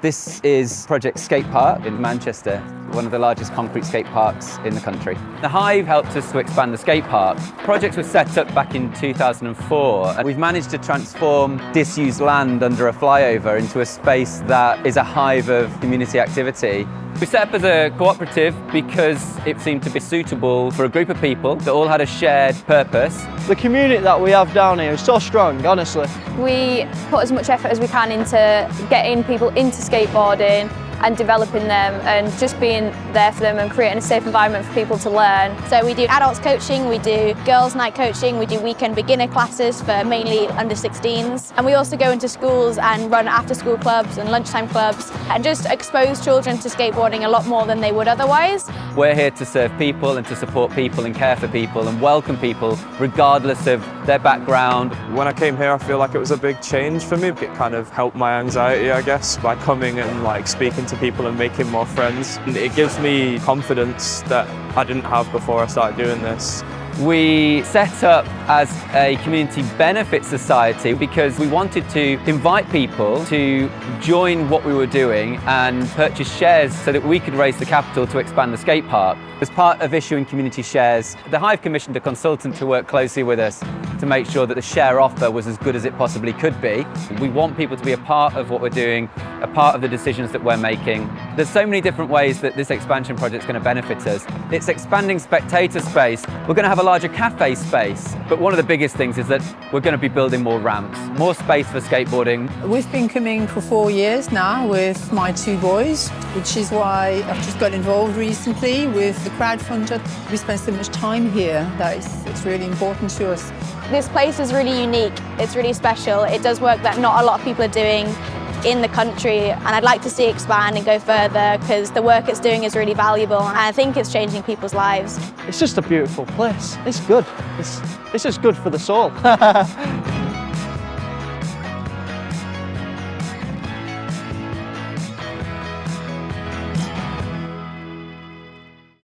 This is Project Skate Park in Manchester, one of the largest concrete skate parks in the country. The Hive helped us to expand the skate park. Projects were set up back in 2004 and we've managed to transform disused land under a flyover into a space that is a hive of community activity. We set up as a cooperative because it seemed to be suitable for a group of people that all had a shared purpose. The community that we have down here is so strong, honestly. We put as much effort as we can into getting people into skateboarding and developing them and just being there for them and creating a safe environment for people to learn. So we do adults coaching, we do girls night coaching, we do weekend beginner classes for mainly under 16s and we also go into schools and run after school clubs and lunchtime clubs and just expose children to skateboarding a lot more than they would otherwise. We're here to serve people and to support people and care for people and welcome people regardless of their background. When I came here I feel like it was a big change for me. It kind of helped my anxiety I guess by coming and like speaking to people and making more friends. It gives me confidence that I didn't have before I started doing this. We set up as a community benefit society because we wanted to invite people to join what we were doing and purchase shares so that we could raise the capital to expand the skate park. As part of issuing community shares, the Hive commissioned a consultant to work closely with us to make sure that the share offer was as good as it possibly could be. We want people to be a part of what we're doing, a part of the decisions that we're making. There's so many different ways that this expansion project is going to benefit us. It's expanding spectator space. We're going to have a larger cafe space, but one of the biggest things is that we're going to be building more ramps, more space for skateboarding. We've been coming for four years now with my two boys, which is why I've just got involved recently with the crowdfunder. We spend so much time here that it's, it's really important to us. This place is really unique, it's really special. It does work that not a lot of people are doing in the country and I'd like to see it expand and go further because the work it's doing is really valuable and I think it's changing people's lives. It's just a beautiful place. It's good. It's, it's just good for the soul.